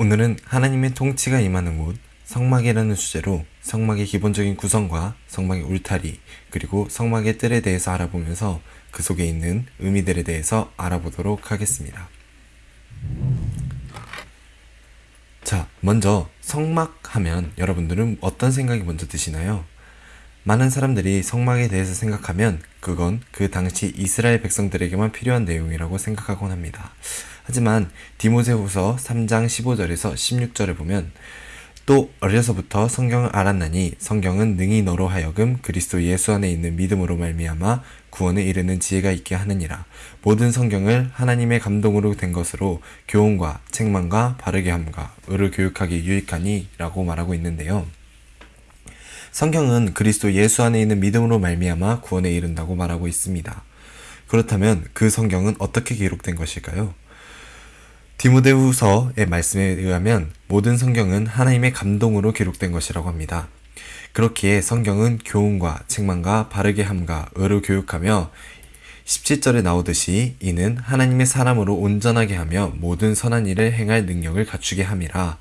오늘은 하나님의 통치가 임하는 곳 성막이라는 주제로 성막의 기본적인 구성과 성막의 울타리 그리고 성막의 뜰에 대해서 알아보면서 그 속에 있는 의미들에 대해서 알아보도록 하겠습니다. 자, 먼저 성막 하면 여러분들은 어떤 생각이 먼저 드시나요? 많은 사람들이 성막에 대해서 생각하면 그건 그 당시 이스라엘 백성들에게만 필요한 내용이라고 생각하곤 합니다. 하지만 디모세후서 3장 15절에서 16절에 보면 또 어려서부터 성경을 알았나니 성경은 능히 너로 하여금 그리스도 예수 안에 있는 믿음으로 말미암아 구원에 이르는 지혜가 있게 하느니라. 모든 성경을 하나님의 감동으로 된 것으로 교훈과 책망과 바르게 함과 의를 교육하기 유익하니라고 말하고 있는데요. 성경은 그리스도 예수 안에 있는 믿음으로 말미암아 구원에 이른다고 말하고 있습니다. 그렇다면 그 성경은 어떻게 기록된 것일까요? 디모데후서의 말씀에 의하면 모든 성경은 하나님의 감동으로 기록된 것이라고 합니다. 그렇기에 성경은 교훈과 책망과 바르게 함과 의로 교육하며 17절에 나오듯이 이는 하나님의 사람으로 온전하게 하며 모든 선한 일을 행할 능력을 갖추게 함이라.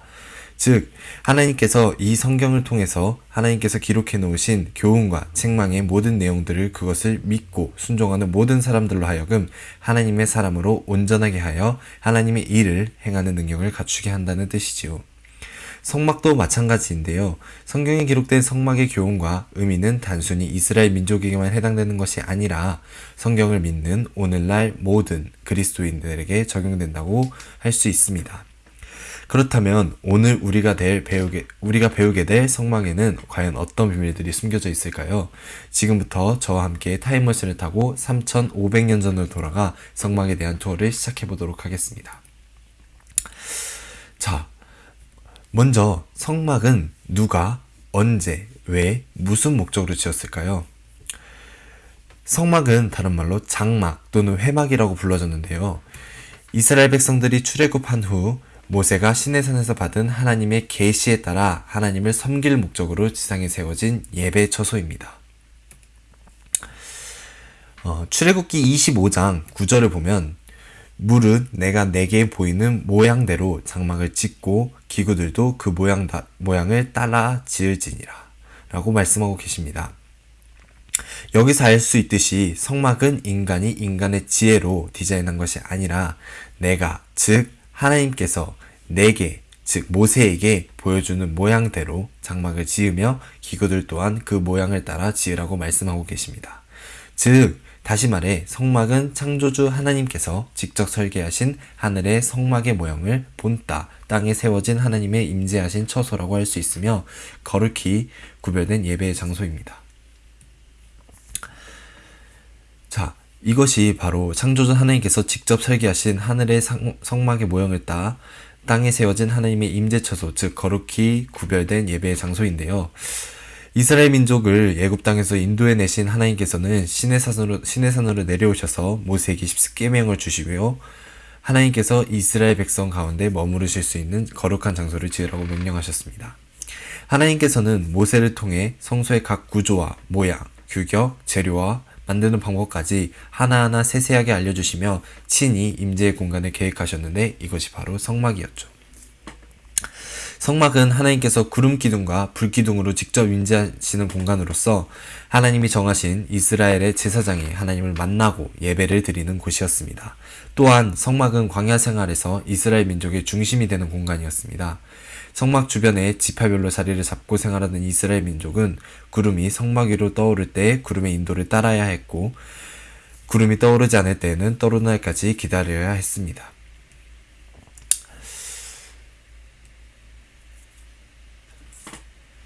즉 하나님께서 이 성경을 통해서 하나님께서 기록해 놓으신 교훈과 책망의 모든 내용들을 그것을 믿고 순종하는 모든 사람들로 하여금 하나님의 사람으로 온전하게 하여 하나님의 일을 행하는 능력을 갖추게 한다는 뜻이지요. 성막도 마찬가지인데요. 성경에 기록된 성막의 교훈과 의미는 단순히 이스라엘 민족에게만 해당되는 것이 아니라 성경을 믿는 오늘날 모든 그리스도인들에게 적용된다고 할 수 있습니다. 그렇다면 오늘 우리가 될 배우게 우리가 배우게 될 성막에는 과연 어떤 비밀들이 숨겨져 있을까요? 지금부터 저와 함께 타임머신을 타고 3,500년 전으로 돌아가 성막에 대한 투어를 시작해 보도록 하겠습니다. 자, 먼저 성막은 누가 언제 왜 무슨 목적으로 지었을까요? 성막은 다른 말로 장막 또는 회막이라고 불러졌는데요. 이스라엘 백성들이 출애굽한 후 모세가 시내산에서 받은 하나님의 계시에 따라 하나님을 섬길 목적으로 지상에 세워진 예배 처소입니다. 어, 출애굽기 25장 9절을 보면 물은 내가 내게 보이는 모양대로 장막을 짓고 기구들도 그 모양 다, 모양을 따라 지을지니라 라고 말씀하고 계십니다. 여기서 알 수 있듯이 성막은 인간이 인간의 지혜로 디자인한 것이 아니라 내가 즉 하나님께서 내게 즉 모세에게 보여주는 모양대로 장막을 지으며 기구들 또한 그 모양을 따라 지으라고 말씀하고 계십니다. 즉 다시 말해 성막은 창조주 하나님께서 직접 설계하신 하늘의 성막의 모양을 본따 땅에 세워진 하나님의 임재하신 처소라고 할 수 있으며 거룩히 구별된 예배의 장소입니다. 자, 이것이 바로 창조주 하나님께서 직접 설계하신 하늘의 성막의 모형을 따 땅에 세워진 하나님의 임재처소, 즉 거룩히 구별된 예배의 장소인데요. 이스라엘 민족을 예굽 땅에서 인도해 내신 하나님께서는 시내산으로 시내산으로 내려오셔서 모세에게 십계명을 주시고요. 하나님께서 이스라엘 백성 가운데 머무르실 수 있는 거룩한 장소를 지으라고 명령하셨습니다. 하나님께서는 모세를 통해 성소의 각 구조와 모양, 규격, 재료와 만드는 방법까지 하나하나 세세하게 알려주시며 친히 임재의 공간을 계획하셨는데 이것이 바로 성막이었죠. 성막은 하나님께서 구름 기둥과 불 기둥으로 직접 임재하시는 공간으로서 하나님이 정하신 이스라엘의 제사장이 하나님을 만나고 예배를 드리는 곳이었습니다. 또한 성막은 광야 생활에서 이스라엘 민족의 중심이 되는 공간이었습니다. 성막 주변에 지파별로 자리를 잡고 생활하는 이스라엘 민족은 구름이 성막 위로 떠오를 때 구름의 인도를 따라야 했고 구름이 떠오르지 않을 때에는 떠오르는 날까지 기다려야 했습니다.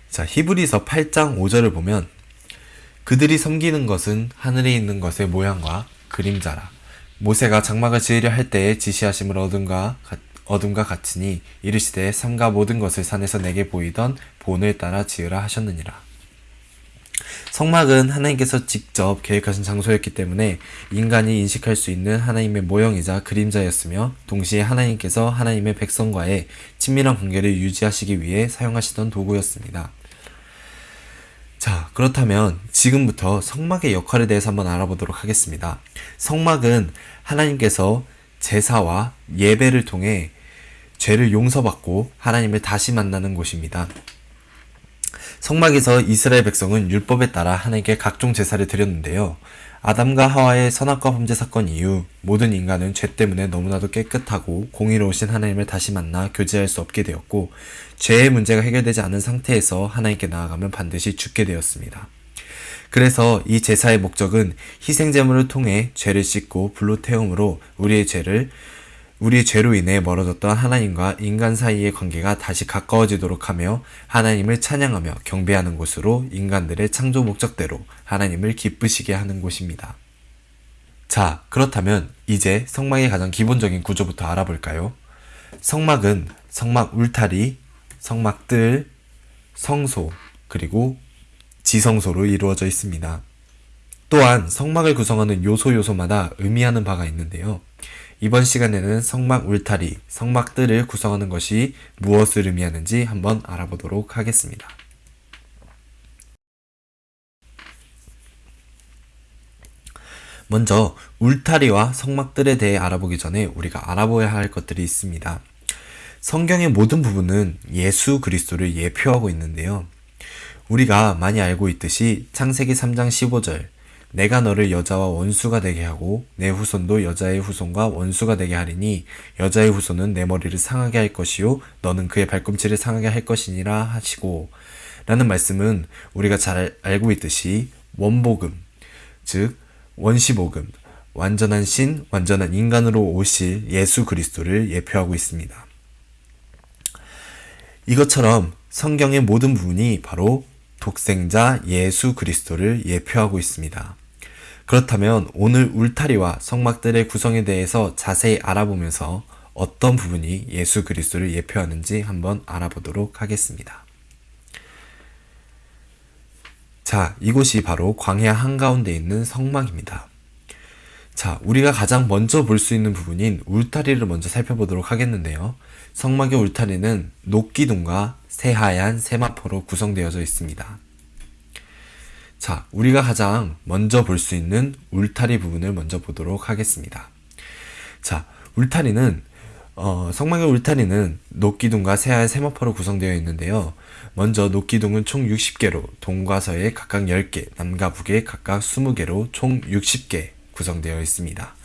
자, 히브리서 8장 5절을 보면 그들이 섬기는 것은 하늘에 있는 것의 모양과 그림자라. 모세가 장막을 지으려 할 때에 지시하심을 얻은가 어둠과 같으니 이르시되 삼가 모든 것을 산에서 내게 보이던 본을 따라 지으라 하셨느니라. 성막은 하나님께서 직접 계획하신 장소였기 때문에 인간이 인식할 수 있는 하나님의 모형이자 그림자였으며 동시에 하나님께서 하나님의 백성과의 친밀한 관계를 유지하시기 위해 사용하시던 도구였습니다. 자, 그렇다면 지금부터 성막의 역할에 대해서 한번 알아보도록 하겠습니다. 성막은 하나님께서 제사와 예배를 통해 죄를 용서받고 하나님을 다시 만나는 곳입니다. 성막에서 이스라엘 백성은 율법에 따라 하나님께 각종 제사를 드렸는데요. 아담과 하와의 선악과 범죄 사건 이후 모든 인간은 죄 때문에 너무나도 깨끗하고 공의로우신 하나님을 다시 만나 교제할 수 없게 되었고 죄의 문제가 해결되지 않은 상태에서 하나님께 나아가면 반드시 죽게 되었습니다. 그래서 이 제사의 목적은 희생제물을 통해 죄를 씻고 불로 태움으로 우리의 죄를 우리의 죄로 인해 멀어졌던 하나님과 인간 사이의 관계가 다시 가까워지도록 하며 하나님을 찬양하며 경배하는 곳으로 인간들의 창조 목적대로 하나님을 기쁘시게 하는 곳입니다. 자, 그렇다면 이제 성막의 가장 기본적인 구조부터 알아볼까요? 성막은 성막 울타리, 성막 뜰, 성소, 그리고 지성소로 이루어져 있습니다. 또한 성막을 구성하는 요소 요소마다 의미하는 바가 있는데요. 이번 시간에는 성막 울타리, 성막 뜰을 구성하는 것이 무엇을 의미하는지 한번 알아보도록 하겠습니다. 먼저 울타리와 성막들에 대해 알아보기 전에 우리가 알아보아야 할 것들이 있습니다. 성경의 모든 부분은 예수 그리스도를 예표하고 있는데요. 우리가 많이 알고 있듯이 창세기 3장 15절 내가 너를 여자와 원수가 되게 하고 내 후손도 여자의 후손과 원수가 되게 하리니 여자의 후손은 내 머리를 상하게 할 것이요 너는 그의 발꿈치를 상하게 할 것이니라 하시고 라는 말씀은 우리가 잘 알고 있듯이 원복음 즉 원시복음 완전한 신 완전한 인간으로 오실 예수 그리스도를 예표하고 있습니다. 이것처럼 성경의 모든 부분이 바로 독생자 예수 그리스도를 예표하고 있습니다. 그렇다면 오늘 울타리와 성막들의 구성에 대해서 자세히 알아보면서 어떤 부분이 예수 그리스도를 예표하는지 한번 알아보도록 하겠습니다. 자, 이곳이 바로 광야 한가운데 있는 성막입니다. 자, 우리가 가장 먼저 볼 수 있는 부분인 울타리를 먼저 살펴보도록 하겠는데요. 성막의 울타리는 녹기둥과 새하얀 세마포로 구성되어져 있습니다. 자, 우리가 가장 먼저 볼 수 있는 울타리 부분을 먼저 보도록 하겠습니다. 자, 울타리는 어, 성막의 울타리는 녹기둥과 새하얀 세마포로 구성되어 있는데요. 먼저 녹기둥은 총 60개로 동과 서에 각각 10개, 남과 북에 각각 20개로 총 60개 구성되어 있습니다.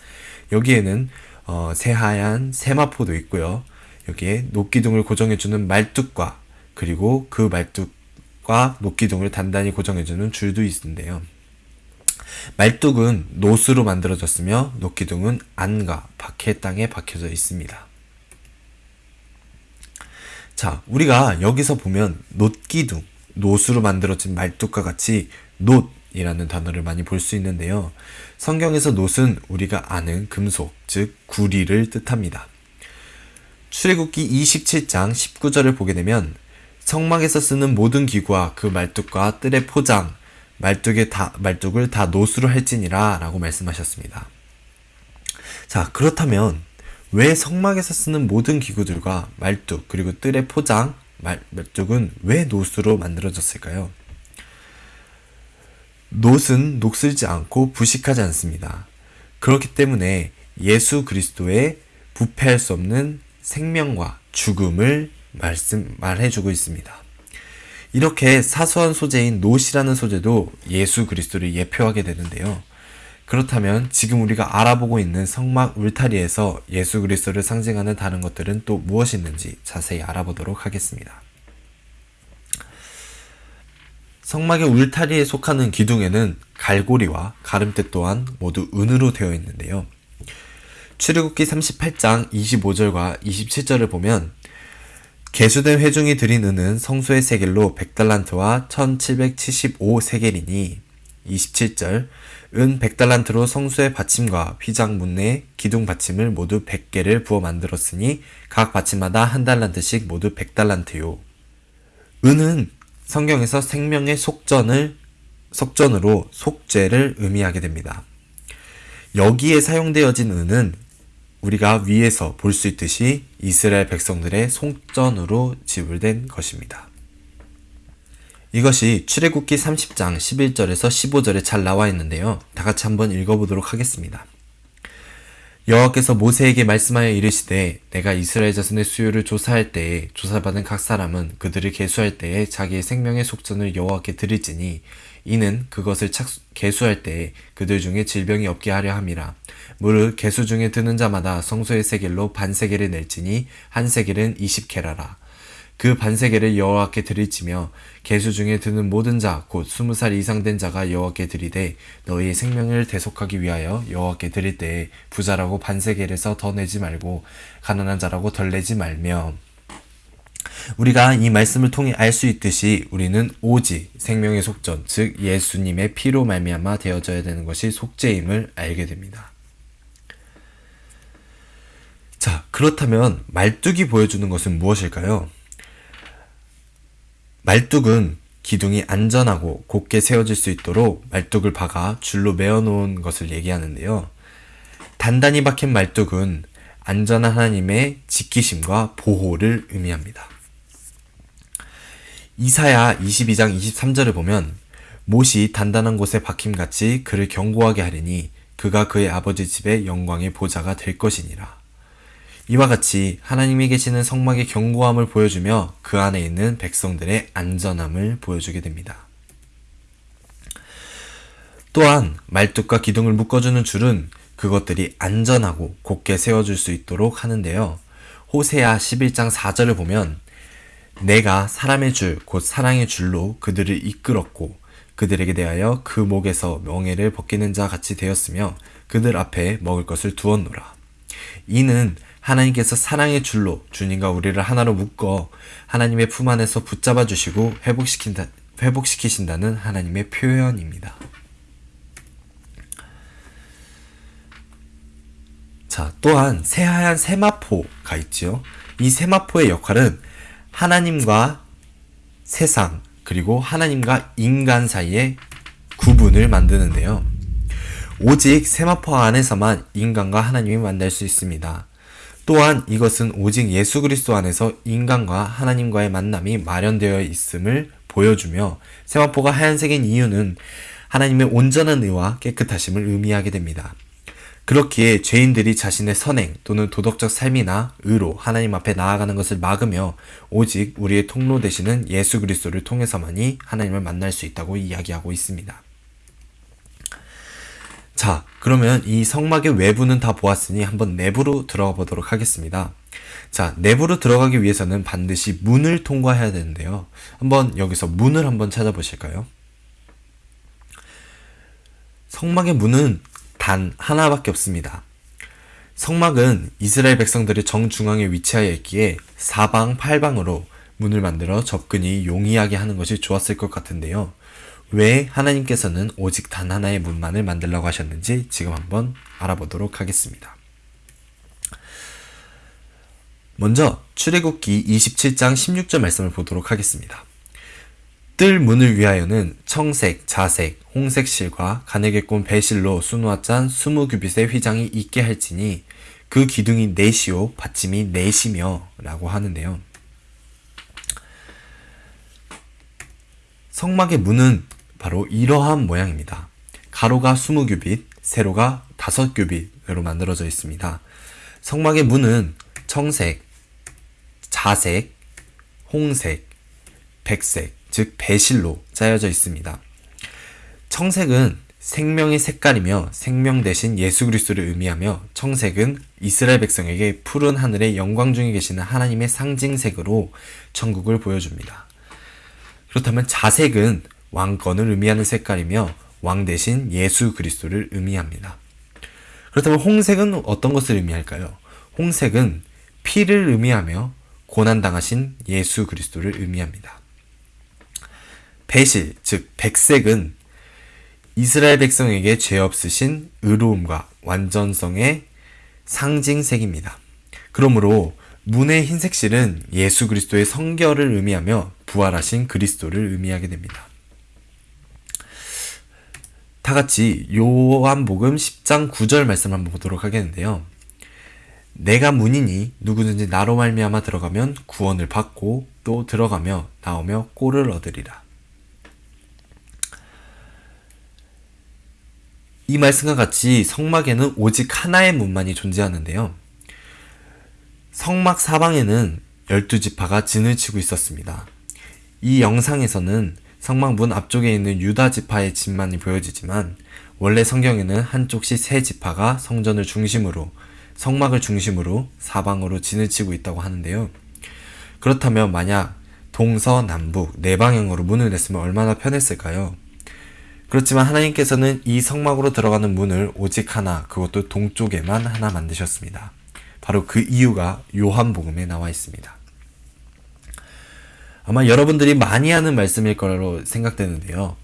여기에는 어, 새하얀 세마포도 있고요. 여기에 녹기둥을 고정해주는 말뚝과 그리고 그 말뚝 과 녹기둥을 단단히 고정해주는 줄도 있는데요. 말뚝은 노스로 만들어졌으며 녹기둥은 안과 박해 땅에 박혀져 있습니다. 자, 우리가 여기서 보면 놋기둥, 노스로 만들어진 말뚝과 같이 놋이라는 단어를 많이 볼 수 있는데요. 성경에서 놋은 우리가 아는 금속, 즉 구리를 뜻합니다. 출애굽기 27장 19절을 보게 되면 성막에서 쓰는 모든 기구와 그 말뚝과 뜰의 포장, 말뚝에 다, 말뚝을 다 노수로 할지니라 라고 말씀하셨습니다. 자, 그렇다면 왜 성막에서 쓰는 모든 기구들과 말뚝, 그리고 뜰의 포장, 말, 말뚝은 왜 노수로 만들어졌을까요? 놋은 녹슬지 않고 부식하지 않습니다. 그렇기 때문에 예수 그리스도의 부패할 수 없는 생명과 죽음을 말씀, 말해주고 있습니다. 이렇게 사소한 소재인 노시라는 소재도 예수 그리스도를 예표하게 되는데요. 그렇다면 지금 우리가 알아보고 있는 성막 울타리에서 예수 그리스도를 상징하는 다른 것들은 또 무엇이 있는지 자세히 알아보도록 하겠습니다. 성막의 울타리에 속하는 기둥에는 갈고리와 가름대 또한 모두 은으로 되어 있는데요. 출애굽기 38장 25절과 27절을 보면 개수된 회중이 드린 은은 성소의 세겔로 100달란트와 1775세겔이니 27절 은 100달란트로 성소의 받침과 휘장 문내 기둥 받침을 모두 100개를 부어 만들었으니 각 받침마다 한 달란트씩 모두 100달란트요. 은은 성경에서 생명의 속전을 속전으로 속죄를 의미하게 됩니다. 여기에 사용되어진 은은 우리가 위에서 볼 수 있듯이 이스라엘 백성들의 송전으로 지불된 것입니다. 이것이 출애굽기 30장 11절에서 15절에 잘 나와 있는데요. 다 같이 한번 읽어보도록 하겠습니다. 여호와께서 모세에게 말씀하여 이르시되 내가 이스라엘 자손의 수요를 조사할 때에 조사받은 각 사람은 그들을 계수할 때에 자기의 생명의 속전을 여호와께 드릴지니 이는 그것을 착수, 계수할 때에 그들 중에 질병이 없게 하려 함이라. 무릇 계수 중에 드는 자마다 성소의 세겔로 반세겔을 낼지니 한 세겔은 이십 케라라. 그 반세계를 여호와께 드릴지며 계수 중에 드는 모든 자 곧 스무 살 이상 된 자가 여호와께 드리되 너희의 생명을 대속하기 위하여 여호와께 드릴 때에 부자라고 반세계를서 더 내지 말고 가난한 자라고 덜 내지 말며 우리가 이 말씀을 통해 알 수 있듯이 우리는 오직 생명의 속전 즉 예수님의 피로 말미암아 되어져야 되는 것이 속죄임을 알게 됩니다. 자, 그렇다면 말뚝이 보여주는 것은 무엇일까요? 말뚝은 기둥이 안전하고 곧게 세워질 수 있도록 말뚝을 박아 줄로 메어 놓은 것을 얘기하는데요. 단단히 박힌 말뚝은 안전한 하나님의 지키심과 보호를 의미합니다. 이사야 22장 23절을 보면 못이 단단한 곳에 박힘같이 그를 견고하게 하리니 그가 그의 아버지 집의 영광의 보좌가 될 것이니라. 이와 같이 하나님이 계시는 성막의 견고함을 보여주며 그 안에 있는 백성들의 안전함을 보여주게 됩니다. 또한 말뚝과 기둥을 묶어주는 줄은 그것들이 안전하고 곧게 세워줄 수 있도록 하는데요. 호세아 11장 4절을 보면 내가 사람의 줄, 곧 사랑의 줄로 그들을 이끌었고 그들에게 대하여 그 목에서 명예를 벗기는 자 같이 되었으며 그들 앞에 먹을 것을 두었노라. 이는 하나님께서 사랑의 줄로 주님과 우리를 하나로 묶어 하나님의 품 안에서 붙잡아 주시고 회복시킨다, 회복시키신다는 하나님의 표현입니다. 자, 또한 새하얀 세마포가 있지요. 이 세마포의 역할은 하나님과 세상, 그리고 하나님과 인간 사이의 구분을 만드는데요. 오직 세마포 안에서만 인간과 하나님이 만날 수 있습니다. 또한 이것은 오직 예수 그리스도 안에서 인간과 하나님과의 만남이 마련되어 있음을 보여주며 세마포가 하얀색인 이유는 하나님의 온전한 의와 깨끗하심을 의미하게 됩니다. 그렇기에 죄인들이 자신의 선행 또는 도덕적 삶이나 의로 하나님 앞에 나아가는 것을 막으며 오직 우리의 통로 되시는 예수 그리스도를 통해서만이 하나님을 만날 수 있다고 이야기하고 있습니다. 자, 그러면 이 성막의 외부는 다 보았으니 한번 내부로 들어가 보도록 하겠습니다. 자, 내부로 들어가기 위해서는 반드시 문을 통과해야 되는데요. 한번 여기서 문을 한번 찾아보실까요? 성막의 문은 단 하나밖에 없습니다. 성막은 이스라엘 백성들의 정중앙에 위치하여 있기에 사방 팔방으로 문을 만들어 접근이 용이하게 하는 것이 좋았을 것 같은데요. 왜 하나님께서는 오직 단 하나의 문만을 만들라고 하셨는지 지금 한번 알아보도록 하겠습니다. 먼저 출애굽기 27장 16절 말씀을 보도록 하겠습니다. 뜰 문을 위하여는 청색, 자색, 홍색 실과 가늘게 꼰 배실로 수누아짠 20규빗의 휘장이 있게 할지니 그 기둥이 넷이요 받침이 넷이며 라고 하는데요. 성막의 문은 바로 이러한 모양입니다. 가로가 20규빗, 세로가 5규빗으로 만들어져 있습니다. 성막의 문은 청색, 자색, 홍색, 백색, 즉 배실로 짜여져 있습니다. 청색은 생명의 색깔이며 생명 대신 예수 그리스도를 의미하며 청색은 이스라엘 백성에게 푸른 하늘의 영광 중에 계시는 하나님의 상징색으로 천국을 보여줍니다. 그렇다면 자색은 왕권을 의미하는 색깔이며 왕 대신 예수 그리스도를 의미합니다. 그렇다면 홍색은 어떤 것을 의미할까요? 홍색은 피를 의미하며 고난당하신 예수 그리스도를 의미합니다. 배실, 즉 백색은 이스라엘 백성에게 죄 없으신 의로움과 완전성의 상징색입니다. 그러므로 문의 흰색 실은 예수 그리스도의 성결을 의미하며 부활하신 그리스도를 의미하게 됩니다. 다 같이 요한복음 10장 9절 말씀 한번 보도록 하겠는데요. 내가 문이니 누구든지 나로 말미암아 들어가면 구원을 받고 또 들어가며 나오며 꼴을 얻으리라. 이 말씀과 같이 성막에는 오직 하나의 문만이 존재하는데요. 성막 사방에는 12지파가 진을 치고 있었습니다. 이 영상에서는 성막 문 앞쪽에 있는 유다 지파의 진만이 보여지지만 원래 성경에는 한쪽씩 세 지파가 성전을 중심으로 성막을 중심으로 사방으로 진을 치고 있다고 하는데요. 그렇다면 만약 동서 남북 네 방향으로 문을 냈으면 얼마나 편했을까요? 그렇지만 하나님께서는 이 성막으로 들어가는 문을 오직 하나, 그것도 동쪽에만 하나 만드셨습니다. 바로 그 이유가 요한복음에 나와 있습니다. 아마 여러분들이 많이 하는 말씀일 거로 생각되는데요.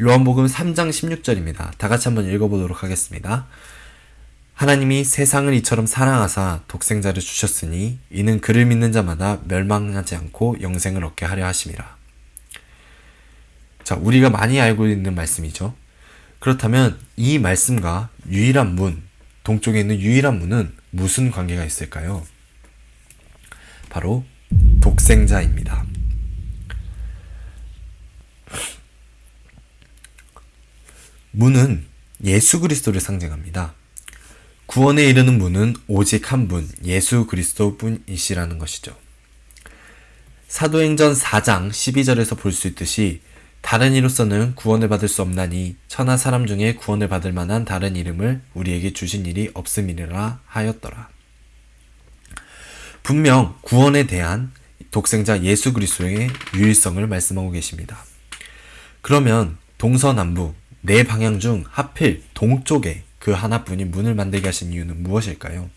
요한복음 3장 16절입니다. 다 같이 한번 읽어보도록 하겠습니다. 하나님이 세상을 이처럼 사랑하사 독생자를 주셨으니 이는 그를 믿는 자마다 멸망하지 않고 영생을 얻게 하려 하심이라. 자, 우리가 많이 알고 있는 말씀이죠. 그렇다면 이 말씀과 유일한 문, 동쪽에 있는 유일한 문은 무슨 관계가 있을까요? 바로 독생자입니다. 문은 예수 그리스도를 상징합니다. 구원에 이르는 문은 오직 한 분, 예수 그리스도 뿐이시라는 것이죠. 사도행전 4장 12절에서 볼 수 있듯이 다른 이로서는 구원을 받을 수 없나니 천하 사람 중에 구원을 받을 만한 다른 이름을 우리에게 주신 일이 없음이라 하였더라. 분명 구원에 대한 독생자 예수 그리스도의 유일성을 말씀하고 계십니다. 그러면 동서남북 네 방향 중 하필 동쪽에 그 하나뿐인 문을 만들게 하신 이유는 무엇일까요?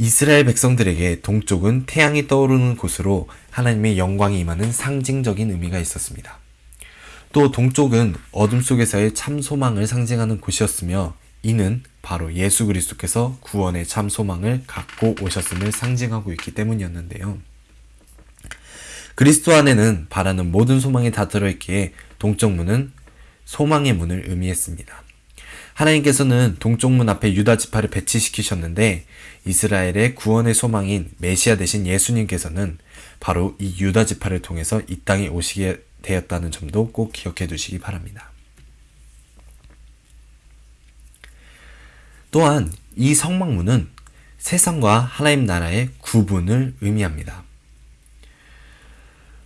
이스라엘 백성들에게 동쪽은 태양이 떠오르는 곳으로 하나님의 영광이 임하는 상징적인 의미가 있었습니다. 또 동쪽은 어둠 속에서의 참 소망을 상징하는 곳이었으며 이는 바로 예수 그리스도께서 구원의 참 소망을 갖고 오셨음을 상징하고 있기 때문이었는데요. 그리스도 안에는 바라는 모든 소망이 다 들어있기에 동쪽 문은 소망의 문을 의미했습니다. 하나님께서는 동쪽 문 앞에 유다 지파를 배치시키셨는데 이스라엘의 구원의 소망인 메시아 대신 예수님께서는 바로 이 유다 지파를 통해서 이 땅에 오시게 되었다는 점도 꼭 기억해 두시기 바랍니다. 또한 이 성막문은 세상과 하나님 나라의 구분을 의미합니다.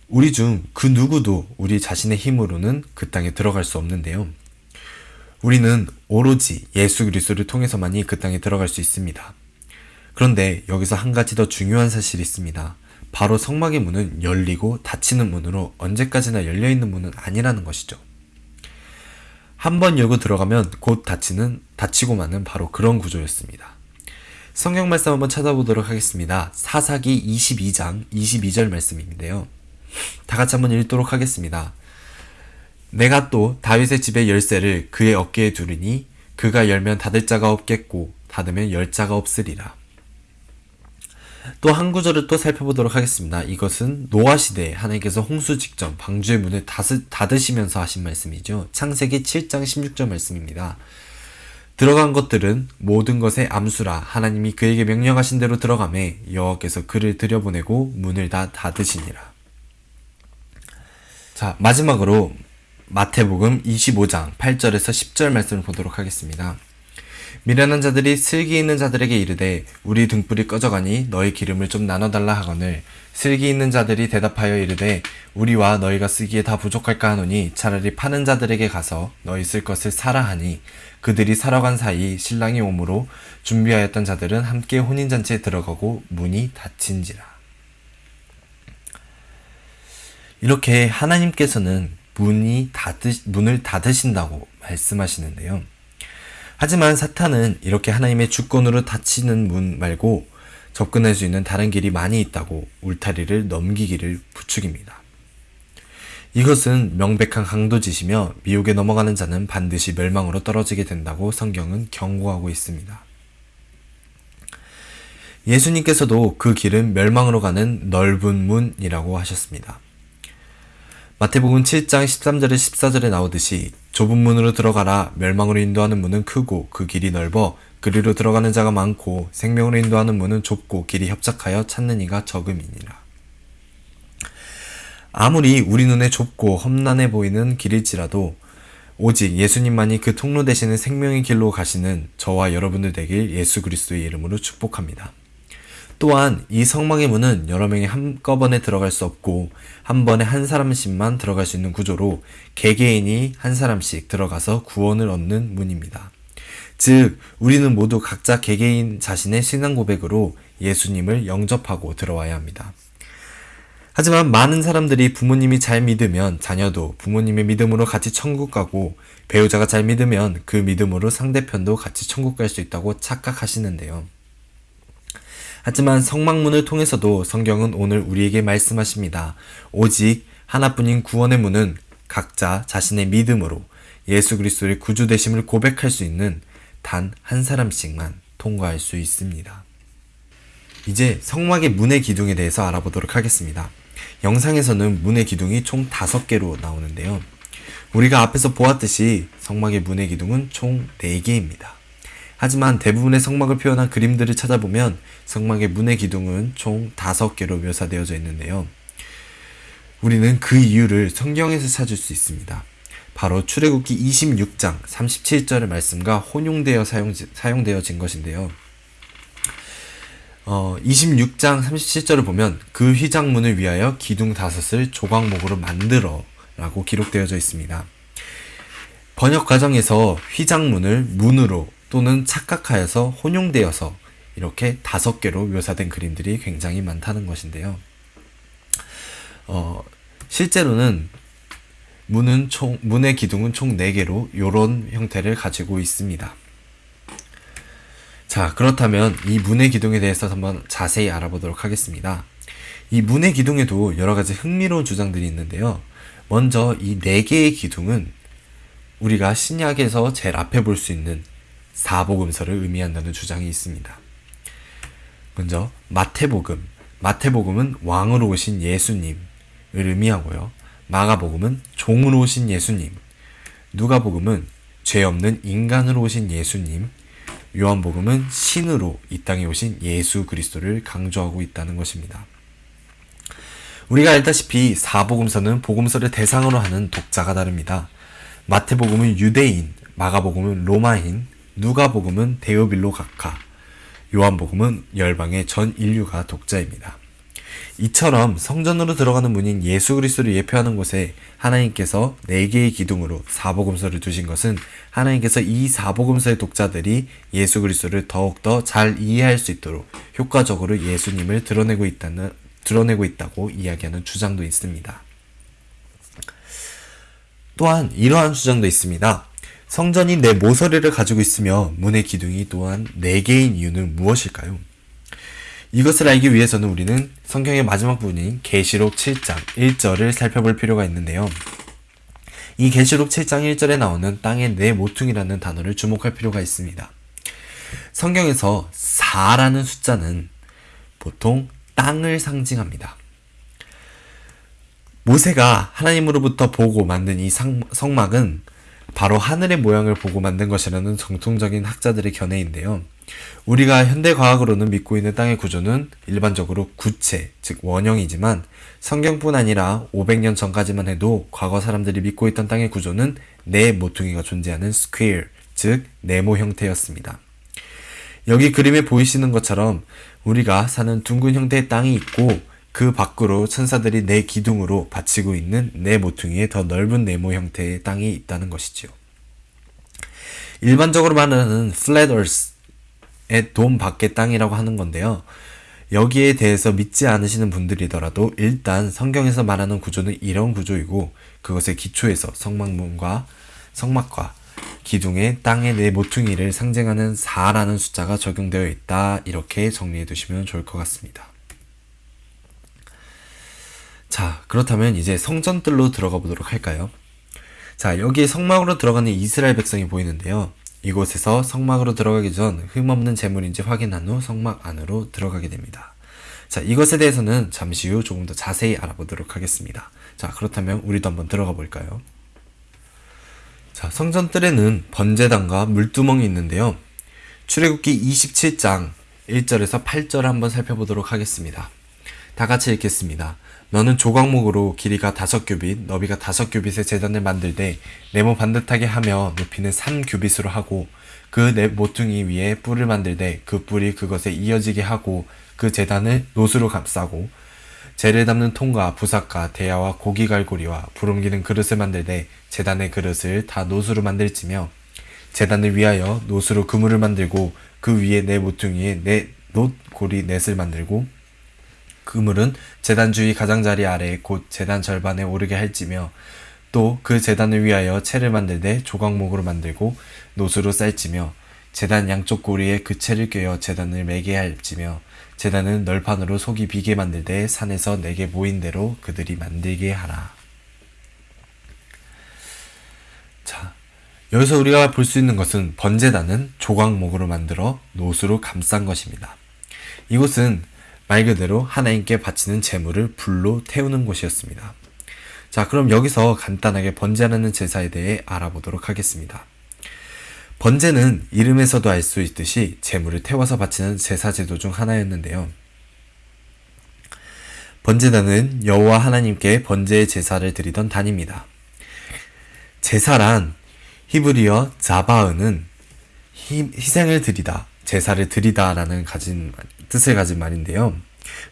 우리 중 그 누구도 우리 자신의 힘으로는 그 땅에 들어갈 수 없는데요. 우리는 오로지 예수 그리스도를 통해서만이 그 땅에 들어갈 수 있습니다. 그런데 여기서 한 가지 더 중요한 사실이 있습니다. 바로 성막의 문은 열리고 닫히는 문으로 언제까지나 열려 있는 문은 아니라는 것이죠. 한 번 열고 들어가면 곧 닫히는 닫히고 마는 바로 그런 구조였습니다. 성경 말씀 한번 찾아보도록 하겠습니다. 사사기 22장 22절 말씀인데요. 다 같이 한번 읽도록 하겠습니다. 내가 또 다윗의 집의 열쇠를 그의 어깨에 두르니 그가 열면 닫을 자가 없겠고 닫으면 열 자가 없으리라. 또 한 구절을 또 살펴보도록 하겠습니다. 이것은 노아 시대에 하나님께서 홍수 직전 방주의 문을 닫으시면서 하신 말씀이죠. 창세기 7장 16절 말씀입니다. 들어간 것들은 모든 것의 암수라 하나님이 그에게 명령하신 대로 들어가매 여호와께서 그를 들여보내고 문을 다 닫으시니라. 자, 마지막으로 마태복음 25장 8절에서 10절 말씀을 보도록 하겠습니다. 미련한 자들이 슬기 있는 자들에게 이르되 우리 등불이 꺼져가니 너희 기름을 좀 나눠달라 하거늘 슬기 있는 자들이 대답하여 이르되 우리와 너희가 쓰기에 다 부족할까 하노니 차라리 파는 자들에게 가서 너희 쓸 것을 사라 하니 그들이 사러 간 사이 신랑이 오므로 준비하였던 자들은 함께 혼인잔치에 들어가고 문이 닫힌지라. 이렇게 하나님께서는 문이 닫으, 문을 닫으신다고 말씀하시는데요. 하지만 사탄은 이렇게 하나님의 주권으로 닫히는 문 말고 접근할 수 있는 다른 길이 많이 있다고 울타리를 넘기기를 부추깁니다. 이것은 명백한 강도짓이며 미혹에 넘어가는 자는 반드시 멸망으로 떨어지게 된다고 성경은 경고하고 있습니다. 예수님께서도 그 길은 멸망으로 가는 넓은 문이라고 하셨습니다. 마태복음 7장 13절에 14절에 나오듯이 좁은 문으로 들어가라 멸망으로 인도하는 문은 크고 그 길이 넓어 그리로 들어가는 자가 많고 생명으로 인도하는 문은 좁고 길이 협착하여 찾는 이가 적음이니라. 아무리 우리 눈에 좁고 험난해 보이는 길일지라도 오직 예수님만이 그 통로 되시는 생명의 길로 가시는 저와 여러분들 되길 예수 그리스도의 이름으로 축복합니다. 또한 이 성막의 문은 여러 명이 한꺼번에 들어갈 수 없고 한 번에 한 사람씩만 들어갈 수 있는 구조로 개개인이 한 사람씩 들어가서 구원을 얻는 문입니다. 즉 우리는 모두 각자 개개인 자신의 신앙 고백으로 예수님을 영접하고 들어와야 합니다. 하지만 많은 사람들이 부모님이 잘 믿으면 자녀도 부모님의 믿음으로 같이 천국 가고 배우자가 잘 믿으면 그 믿음으로 상대편도 같이 천국 갈 수 있다고 착각하시는데요. 하지만 성막문을 통해서도 성경은 오늘 우리에게 말씀하십니다. 오직 하나뿐인 구원의 문은 각자 자신의 믿음으로 예수 그리스도의 구주 되심을 고백할 수 있는 단 한 사람씩만 통과할 수 있습니다. 이제 성막의 문의 기둥에 대해서 알아보도록 하겠습니다. 영상에서는 문의 기둥이 총 5개로 나오는데요. 우리가 앞에서 보았듯이 성막의 문의 기둥은 총 4개입니다. 하지만 대부분의 성막을 표현한 그림들을 찾아보면 성막의 문의 기둥은 총 5개로 묘사되어져 있는데요. 우리는 그 이유를 성경에서 찾을 수 있습니다. 바로 출애굽기 26장 37절의 말씀과 혼용되어 사용, 사용되어진 것인데요. 어, 26장 37절을 보면 그 휘장문을 위하여 기둥 다섯을 조각목으로 만들어 라고 기록되어져 있습니다. 번역 과정에서 휘장문을 문으로 또는 착각하여서 혼용되어서 이렇게 다섯 개로 묘사된 그림들이 굉장히 많다는 것인데요. 어, 실제로는 문은 총, 문의 기둥은 총 4개로 이런 형태를 가지고 있습니다. 자, 그렇다면 이 문의 기둥에 대해서 한번 자세히 알아보도록 하겠습니다. 이 문의 기둥에도 여러 가지 흥미로운 주장들이 있는데요. 먼저 이네 개의 기둥은 우리가 신약에서 제일 앞에 볼 수 있는 사복음서를 의미한다는 주장이 있습니다. 먼저 마태복음. 마태복음은 왕으로 오신 예수님을 의미하고요. 마가복음은 종으로 오신 예수님. 누가복음은 죄 없는 인간으로 오신 예수님. 요한복음은 신으로 이 땅에 오신 예수 그리스도를 강조하고 있다는 것입니다. 우리가 알다시피 사복음서는 복음서를 대상으로 하는 독자가 다릅니다. 마태복음은 유대인, 마가복음은 로마인, 누가복음은 데오빌로 각하, 요한복음은 열방의 전 인류가 독자입니다. 이처럼 성전으로 들어가는 문인 예수 그리스도를 예표하는 곳에 하나님께서 네 개의 기둥으로 사복음서를 두신 것은 하나님께서 이 사복음서의 독자들이 예수 그리스도를 더욱더 잘 이해할 수 있도록 효과적으로 예수님을 드러내고 있다는 드러내고 있다고 이야기하는 주장도 있습니다. 또한 이러한 주장도 있습니다. 성전이 내 모서리를 가지고 있으며 문의 기둥이 또한 네 개인 이유는 무엇일까요? 이것을 알기 위해서는 우리는 성경의 마지막 부분인 계시록 7장 1절을 살펴볼 필요가 있는데요. 이 계시록 7장 1절에 나오는 땅의 네 모퉁이라는 단어를 주목할 필요가 있습니다. 성경에서 4라는 숫자는 보통 땅을 상징합니다. 모세가 하나님으로부터 보고 만든 이 성막은 바로 하늘의 모양을 보고 만든 것이라는 정통적인 학자들의 견해인데요. 우리가 현대 과학으로는 믿고 있는 땅의 구조는 일반적으로 구체, 즉 원형이지만 성경뿐 아니라 500년 전까지만 해도 과거 사람들이 믿고 있던 땅의 구조는 네 모퉁이가 존재하는 square, 즉 네모 형태였습니다. 여기 그림에 보이시는 것처럼 우리가 사는 둥근 형태의 땅이 있고 그 밖으로 천사들이 네 기둥으로 받치고 있는 네 모퉁이의 더 넓은 네모 형태의 땅이 있다는 것이지요. 일반적으로 말하는 flat earth, 돔 밖의 땅이라고 하는 건데요. 여기에 대해서 믿지 않으시는 분들이더라도 일단 성경에서 말하는 구조는 이런 구조이고 그것의 기초에서 성막문과 성막과 기둥의 땅의 네 모퉁이를 상징하는 4라는 숫자가 적용되어 있다. 이렇게 정리해 두시면 좋을 것 같습니다. 자, 그렇다면 이제 성전뜰로 들어가 보도록 할까요? 자, 여기에 성막으로 들어가는 이스라엘 백성이 보이는데요. 이곳에서 성막으로 들어가기 전 흠없는 재물인지 확인한 후 성막 안으로 들어가게 됩니다. 자, 이것에 대해서는 잠시 후 조금 더 자세히 알아보도록 하겠습니다. 자, 그렇다면 우리도 한번 들어가 볼까요? 자, 성전 뜰에는 번제단과 물두멍이 있는데요. 출애굽기 27장 1절에서 8절을 한번 살펴보도록 하겠습니다. 다 같이 읽겠습니다. 너는 조각목으로 길이가 다섯 규빗, 너비가 다섯 규빗의 재단을 만들되 네모 반듯하게 하며 높이는 3규빗으로 하고 그 네 모퉁이 위에 뿔을 만들되 그 뿔이 그것에 이어지게 하고 그 재단을 노수로 감싸고 재를 담는 통과 부삭과 대야와 고기 갈고리와 부름기는 그릇을 만들되 재단의 그릇을 다 노수로 만들지며 재단을 위하여 노수로 그물을 만들고 그 위에 네 모퉁이에 네 놋고리 넷을 만들고 그물은 재단 주위 가장자리 아래 곧 재단 절반에 오르게 할지며 또 그 재단을 위하여 채를 만들되 조각목으로 만들고 노수로 쌀지며 재단 양쪽 고리에 그 채를 꿰어 재단을 매게 할지며 재단은 널판으로 속이 비게 만들되 산에서 내게 모인 대로 그들이 만들게 하라. 자, 여기서 우리가 볼 수 있는 것은 번제단은 조각목으로 만들어 노수로 감싼 것입니다. 이곳은 말 그대로 하나님께 바치는 제물을 불로 태우는 곳이었습니다. 자, 그럼 여기서 간단하게 번제라는 제사에 대해 알아보도록 하겠습니다. 번제는 이름에서도 알 수 있듯이 제물을 태워서 바치는 제사 제도 중 하나였는데요. 번제단은 여호와 하나님께 번제의 제사를 드리던 단입니다. 제사란 히브리어 자바은은 희, 희생을 드리다, 제사를 드리다라는 가진 뜻을 가진 말인데요.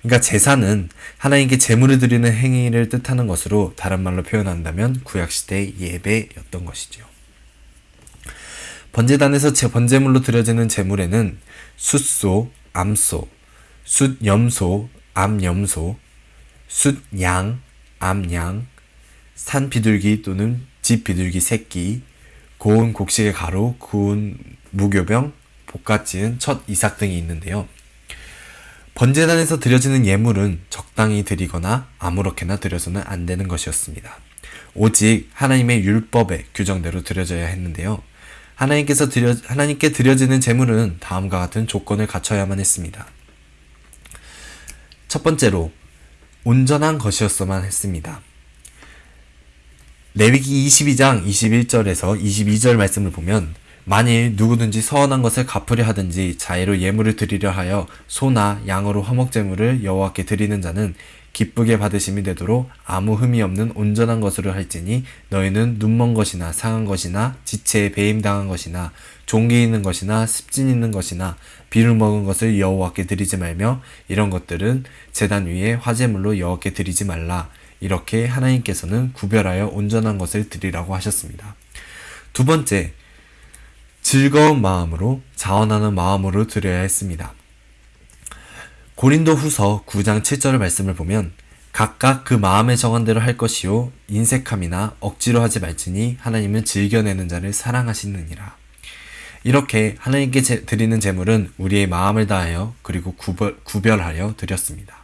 그러니까 제사는 하나님께 제물을 드리는 행위를 뜻하는 것으로 다른 말로 표현한다면 구약 시대의 예배였던 것이죠. 번제단에서 제 번제물로 드려지는 제물에는 숫소, 암소, 숫염소, 암염소, 숫양, 암양, 산비둘기 또는 집비둘기 새끼, 고운 곡식의 가루, 구운 무교병, 볶아 지은 첫 이삭 등이 있는데요. 번제단에서 드려지는 예물은 적당히 드리거나 아무렇게나 드려서는 안 되는 것이었습니다. 오직 하나님의 율법의 규정대로 드려져야 했는데요. 하나님께서 드려, 하나님께 드려지는 제물은 다음과 같은 조건을 갖춰야만 했습니다. 첫 번째로 온전한 것이었어만 했습니다. 레위기 22장 21절에서 22절 말씀을 보면 만일 누구든지 서원한 것을 갚으려 하든지 자애로 예물을 드리려 하여 소나 양으로 화목제물을 여호와께 드리는 자는 기쁘게 받으심이 되도록 아무 흠이 없는 온전한 것으로 할지니 너희는 눈먼 것이나 상한 것이나 지체에 배임당한 것이나 종기 있는 것이나 습진 있는 것이나 비를 먹은 것을 여호와께 드리지 말며 이런 것들은 제단 위에 화제물로 여호와께 드리지 말라 이렇게 하나님께서는 구별하여 온전한 것을 드리라고 하셨습니다. 두 번째 즐거운 마음으로 자원하는 마음으로 드려야 했습니다. 고린도 후서 9장 7절 말씀을 보면 각각 그 마음의 정한 대로 할 것이요 인색함이나 억지로 하지 말지니 하나님은 즐겨내는 자를 사랑하시느니라. 이렇게 하나님께 제, 드리는 제물은 우리의 마음을 다하여 그리고 구별, 구별하여 드렸습니다.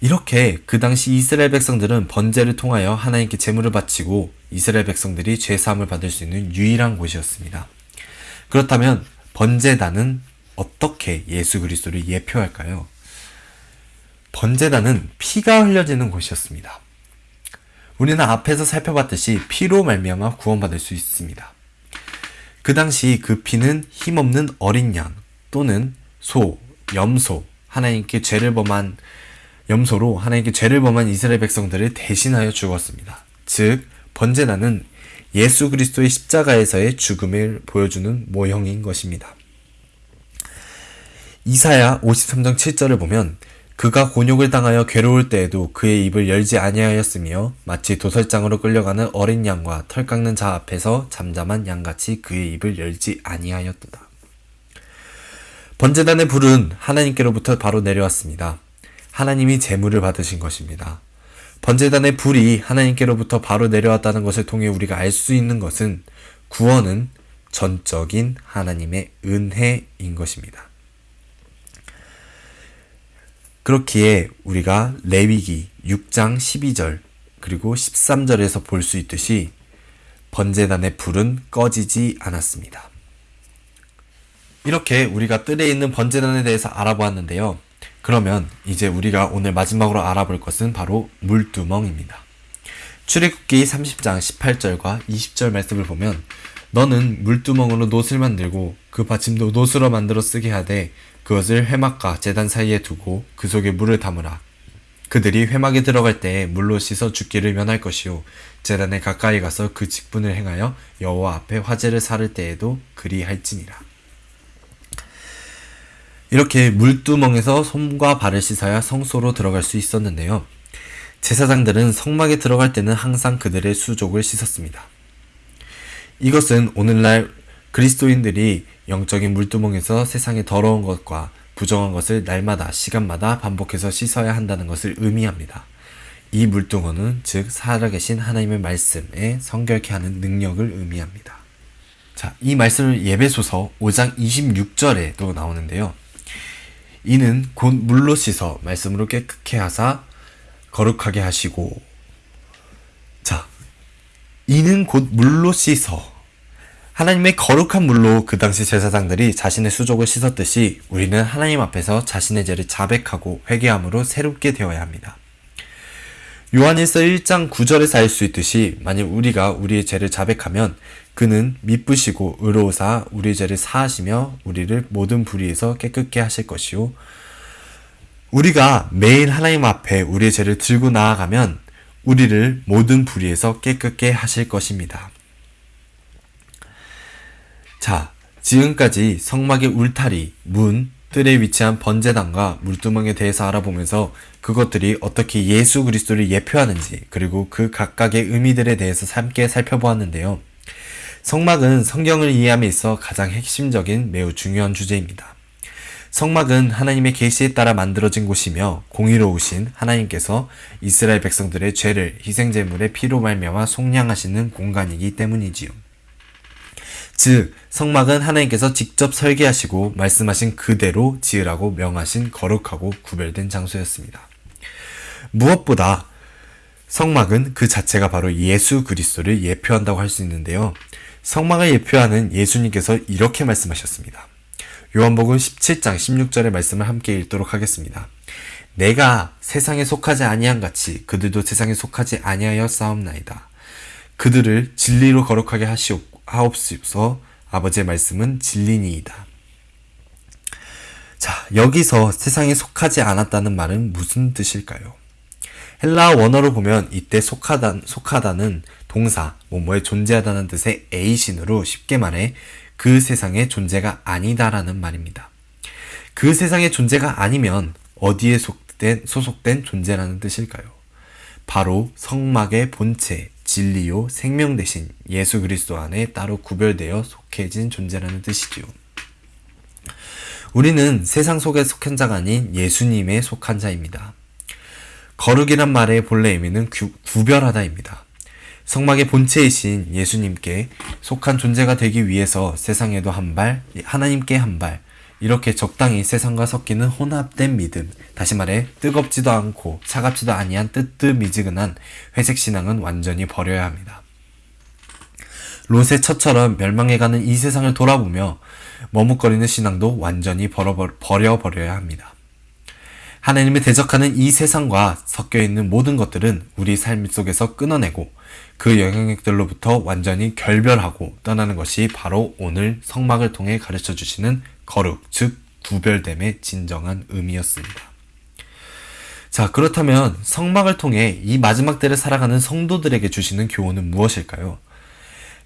이렇게 그 당시 이스라엘 백성들은 번제를 통하여 하나님께 제물을 바치고 이스라엘 백성들이 죄 사함을 받을 수 있는 유일한 곳이었습니다. 그렇다면 번제단은 어떻게 예수 그리스도를 예표할까요? 번제단은 피가 흘려지는 곳이었습니다. 우리는 앞에서 살펴봤듯이 피로 말미암아 구원받을 수 있습니다. 그 당시 그 피는 힘없는 어린 양 또는 소, 염소, 하나님께 죄를 범한 염소로 하나님께 죄를 범한 이스라엘 백성들을 대신하여 죽었습니다. 즉 번제단은 예수 그리스도의 십자가에서의 죽음을 보여주는 모형인 것입니다. 이사야 53장 7절을 보면 그가 곤욕을 당하여 괴로울 때에도 그의 입을 열지 아니하였으며 마치 도살장으로 끌려가는 어린 양과 털 깎는 자 앞에서 잠잠한 양같이 그의 입을 열지 아니하였도다. 번제단의 불은 하나님께로부터 바로 내려왔습니다. 하나님이 재물을 받으신 것입니다. 번제단의 불이 하나님께로부터 바로 내려왔다는 것을 통해 우리가 알 수 있는 것은 구원은 전적인 하나님의 은혜인 것입니다. 그렇기에 우리가 레위기 6장 12절 그리고 13절에서 볼 수 있듯이 번제단의 불은 꺼지지 않았습니다. 이렇게 우리가 뜰에 있는 번제단에 대해서 알아보았는데요. 그러면 이제 우리가 오늘 마지막으로 알아볼 것은 바로 물두멍입니다. 출애굽기 30장 18절과 20절 말씀을 보면 너는 물두멍으로 놋을 만들고 그 받침도 놋으로 만들어 쓰게 하되 그것을 회막과 제단 사이에 두고 그 속에 물을 담으라. 그들이 회막에 들어갈 때에 물로 씻어 죽기를 면할 것이요 제단에 가까이 가서 그 직분을 행하여 여호와 앞에 화제를 사를 때에도 그리할지니라. 이렇게 물두멍에서 손과 발을 씻어야 성소로 들어갈 수 있었는데요. 제사장들은 성막에 들어갈 때는 항상 그들의 수족을 씻었습니다. 이것은 오늘날 그리스도인들이 영적인 물두멍에서 세상의 더러운 것과 부정한 것을 날마다 시간마다 반복해서 씻어야 한다는 것을 의미합니다. 이 물두멍은 즉 살아계신 하나님의 말씀에 성결케 하는 능력을 의미합니다. 자, 이 말씀을 예배소서 5장 26절에도 나오는데요. 이는 곧 물로 씻어 말씀으로 깨끗게 하사 거룩하게 하시고 자 이는 곧 물로 씻어 하나님의 거룩한 물로 그 당시 제사장들이 자신의 수족을 씻었듯이 우리는 하나님 앞에서 자신의 죄를 자백하고 회개함으로 새롭게 되어야 합니다. 요한일서 1장 9절에서 알 수 있듯이 만일 우리가 우리의 죄를 자백하면 그는 미쁘시고 의로우사 우리의 죄를 사하시며 우리를 모든 불의에서 깨끗게 하실 것이요 우리가 매일 하나님 앞에 우리의 죄를 들고 나아가면 우리를 모든 불의에서 깨끗게 하실 것입니다. 자, 지금까지 성막의 울타리, 문, 뜰에 위치한 번제단과 물두멍에 대해서 알아보면서 그것들이 어떻게 예수 그리스도를 예표하는지 그리고 그 각각의 의미들에 대해서 함께 살펴보았는데요. 성막은 성경을 이해함에 있어 가장 핵심적인 매우 중요한 주제입니다. 성막은 하나님의 계시에 따라 만들어진 곳이며 공의로우신 하나님께서 이스라엘 백성들의 죄를 희생제물의 피로 말미암아 속량하시는 공간이기 때문이지요. 즉 성막은 하나님께서 직접 설계하시고 말씀하신 그대로 지으라고 명하신 거룩하고 구별된 장소였습니다. 무엇보다 성막은 그 자체가 바로 예수 그리스도를 예표한다고 할 수 있는데요. 성막을 예표하는 예수님께서 이렇게 말씀하셨습니다. 요한복음 17장 16절의 말씀을 함께 읽도록 하겠습니다. 내가 세상에 속하지 아니한 같이 그들도 세상에 속하지 아니하여 싸움나이다. 그들을 진리로 거룩하게 하시옵고 하옵소서 아버지의 말씀은 진리니이다. 자, 여기서 세상에 속하지 않았다는 말은 무슨 뜻일까요? 헬라 원어로 보면 이때 속하다, 속하다는 동사, 뭐뭐에 존재하다는 뜻의 에이신으로 쉽게 말해 그 세상의 존재가 아니다라는 말입니다. 그 세상의 존재가 아니면 어디에 속된, 소속된 존재라는 뜻일까요? 바로 성막의 본체, 진리요 생명 대신 예수 그리스도 안에 따로 구별되어 속해진 존재라는 뜻이지요. 우리는 세상 속에 속한 자가 아닌 예수님에 속한 자입니다. 거룩이란 말의 본래 의미는 구, 구별하다입니다. 성막의 본체이신 예수님께 속한 존재가 되기 위해서 세상에도 한 발, 하나님께 한 발, 이렇게 적당히 세상과 섞이는 혼합된 믿음, 다시 말해 뜨겁지도 않고 차갑지도 아니한 뜨뜻미지근한 회색 신앙은 완전히 버려야 합니다. 롯의 처처럼 멸망해가는 이 세상을 돌아보며 머뭇거리는 신앙도 완전히 버려버려야 합니다. 하나님을 대적하는 이 세상과 섞여 있는 모든 것들은 우리 삶 속에서 끊어내고 그 영향력들로부터 완전히 결별하고 떠나는 것이 바로 오늘 성막을 통해 가르쳐 주시는 거룩, 즉 구별됨의 진정한 의미였습니다. 자, 그렇다면 성막을 통해 이 마지막 때를 살아가는 성도들에게 주시는 교훈은 무엇일까요?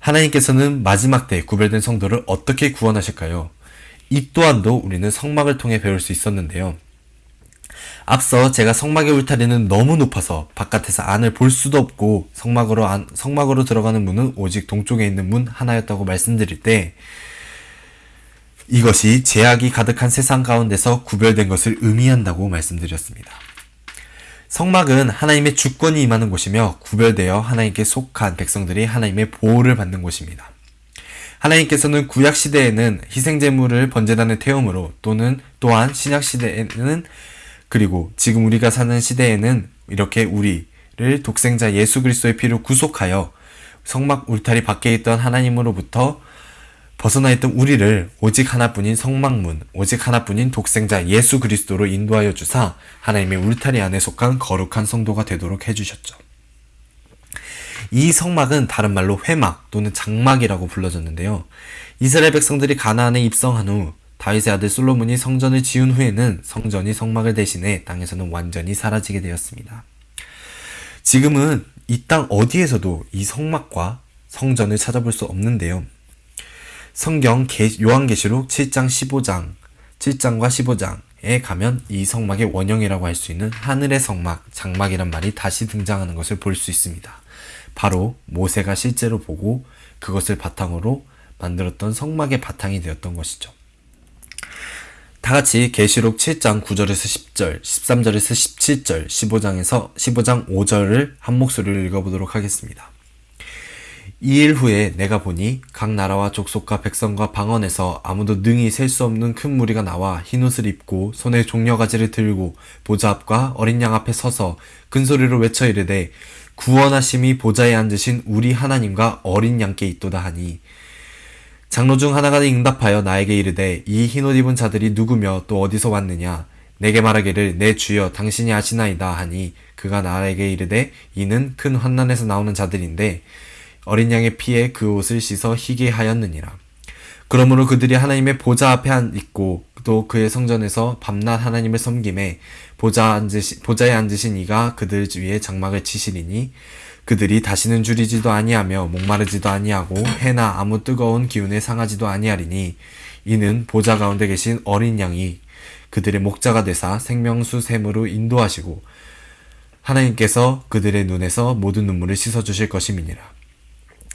하나님께서는 마지막 때 구별된 성도를 어떻게 구원하실까요? 이 또한도 우리는 성막을 통해 배울 수 있었는데요. 앞서 제가 성막의 울타리는 너무 높아서 바깥에서 안을 볼 수도 없고 성막으로 안, 성막으로 들어가는 문은 오직 동쪽에 있는 문 하나였다고 말씀드릴 때 이것이 제약이 가득한 세상 가운데서 구별된 것을 의미한다고 말씀드렸습니다. 성막은 하나님의 주권이 임하는 곳이며 구별되어 하나님께 속한 백성들이 하나님의 보호를 받는 곳입니다. 하나님께서는 구약 시대에는 희생제물을 번제단에 태움으로 또는 또한 신약 시대에는 그리고 지금 우리가 사는 시대에는 이렇게 우리를 독생자 예수 그리스도의 피로 구속하여 성막 울타리 밖에 있던 하나님으로부터 벗어나 있던 우리를 오직 하나뿐인 성막문, 오직 하나뿐인 독생자 예수 그리스도로 인도하여 주사 하나님의 울타리 안에 속한 거룩한 성도가 되도록 해주셨죠. 이 성막은 다른 말로 회막 또는 장막이라고 불러졌는데요. 이스라엘 백성들이 가나안에 입성한 후 다윗의 아들 솔로몬이 성전을 지은 후에는 성전이 성막을 대신해 땅에서는 완전히 사라지게 되었습니다. 지금은 이 땅 어디에서도 이 성막과 성전을 찾아볼 수 없는데요. 성경 요한계시록 7장 15장, 7장과 15장에 가면 이 성막의 원형이라고 할 수 있는 하늘의 성막, 장막이란 말이 다시 등장하는 것을 볼 수 있습니다. 바로 모세가 실제로 보고 그것을 바탕으로 만들었던 성막의 바탕이 되었던 것이죠. 다 같이 계시록 7장 9절에서 10절, 13절에서 17절, 15장에서 15장 5절을 한 목소리로 읽어보도록 하겠습니다. 이 일 후에 내가 보니 각 나라와 족속과 백성과 방언에서 아무도 능히 셀 수 없는 큰 무리가 나와 흰옷을 입고 손에 종려가지를 들고 보좌 앞과 어린 양 앞에 서서 큰 소리로 외쳐 이르되 구원하심이 보좌에 앉으신 우리 하나님과 어린 양께 있도다 하니 장로 중 하나가 응답하여 나에게 이르되 이 흰옷 입은 자들이 누구며 또 어디서 왔느냐? 내게 말하기를 내 주여 당신이 아시나이다 하니 그가 나에게 이르되 이는 큰 환난에서 나오는 자들인데 어린 양의 피에 그 옷을 씻어 희게 하였느니라. 그러므로 그들이 하나님의 보좌 앞에 있고 또 그의 성전에서 밤낮 하나님을 섬김에 보좌 앉으시, 보좌에 앉으신 이가 그들 위에 장막을 치시리니 그들이 다시는 줄이지도 아니하며 목마르지도 아니하고 해나 아무 뜨거운 기운에 상하지도 아니하리니 이는 보좌 가운데 계신 어린 양이 그들의 목자가 되사 생명수 샘으로 인도하시고 하나님께서 그들의 눈에서 모든 눈물을 씻어 주실 것임이니라.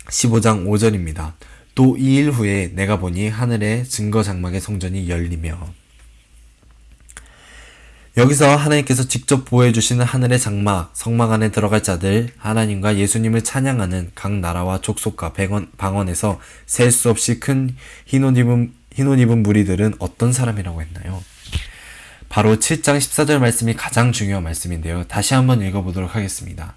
15장 5절입니다. 또 이 일 후에 내가 보니 하늘의 증거 장막의 성전이 열리며 여기서 하나님께서 직접 보여주시는 하늘의 장막, 성막 안에 들어갈 자들, 하나님과 예수님을 찬양하는 각 나라와 족속과 백원, 방언에서 셀 수 없이 큰 흰옷 입은, 흰옷 입은 무리들은 어떤 사람이라고 했나요? 바로 7장 14절 말씀이 가장 중요한 말씀인데요. 다시 한번 읽어보도록 하겠습니다.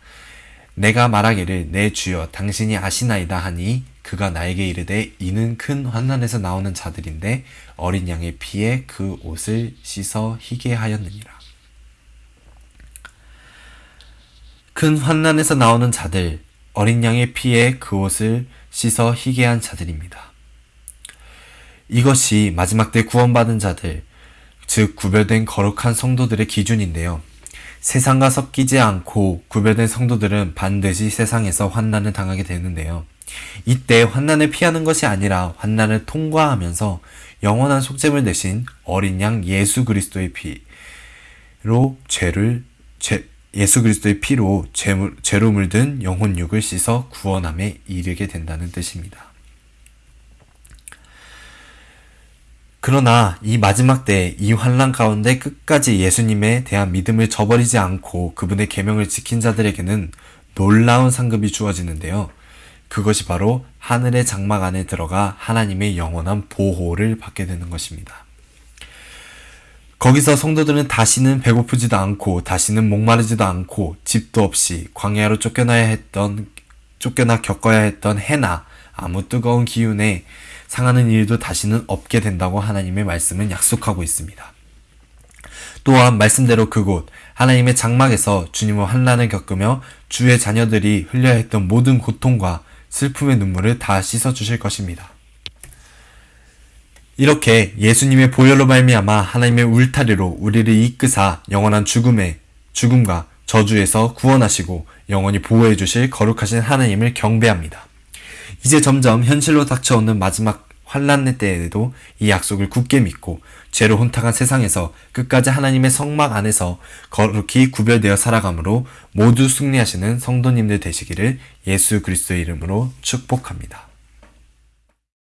내가 말하기를 내 주여 당신이 아시나이다 하니 그가 나에게 이르되 이는 큰 환난에서 나오는 자들인데 어린 양의 피에 그 옷을 씻어 희게 하였느니라. 큰 환난에서 나오는 자들, 어린 양의 피에 그 옷을 씻어 희게 한 자들입니다. 이것이 마지막 때 구원받은 자들, 즉 구별된 거룩한 성도들의 기준인데요. 세상과 섞이지 않고 구별된 성도들은 반드시 세상에서 환난을 당하게 되는데요. 이때 환난을 피하는 것이 아니라 환난을 통과하면서 영원한 속죄물 대신 어린 양 예수 그리스도의 피로 죄를 죄, 예수 그리스도의 피로 죄물, 죄로 물든 영혼 육을 씻어 구원함에 이르게 된다는 뜻입니다. 그러나 이 마지막 때이 환란 가운데 끝까지 예수님에 대한 믿음을 저버리지 않고 그분의 계명을 지킨 자들에게는 놀라운 상급이 주어지는데요. 그것이 바로 하늘의 장막 안에 들어가 하나님의 영원한 보호를 받게 되는 것입니다. 거기서 성도들은 다시는 배고프지도 않고 다시는 목마르지도 않고 집도 없이 광야로 쫓겨나야 했던 쫓겨나 겪어야 했던 해나 아무 뜨거운 기운에 상하는 일도 다시는 없게 된다고 하나님의 말씀은 약속하고 있습니다. 또한 말씀대로 그곳 하나님의 장막에서 주님의 환란을 겪으며 주의 자녀들이 흘려야 했던 모든 고통과 슬픔의 눈물을 다 씻어 주실 것입니다. 이렇게 예수님의 보혈로 말미암아 하나님의 울타리로 우리를 이끄사 영원한 죽음의 죽음과 저주에서 구원하시고 영원히 보호해 주실 거룩하신 하나님을 경배합니다. 이제 점점 현실로 닥쳐오는 마지막 환란의 때에도 이 약속을 굳게 믿고 죄로 혼탁한 세상에서 끝까지 하나님의 성막 안에서 거룩히 구별되어 살아감으로 모두 승리하시는 성도님들 되시기를 예수 그리스도의 이름으로 축복합니다.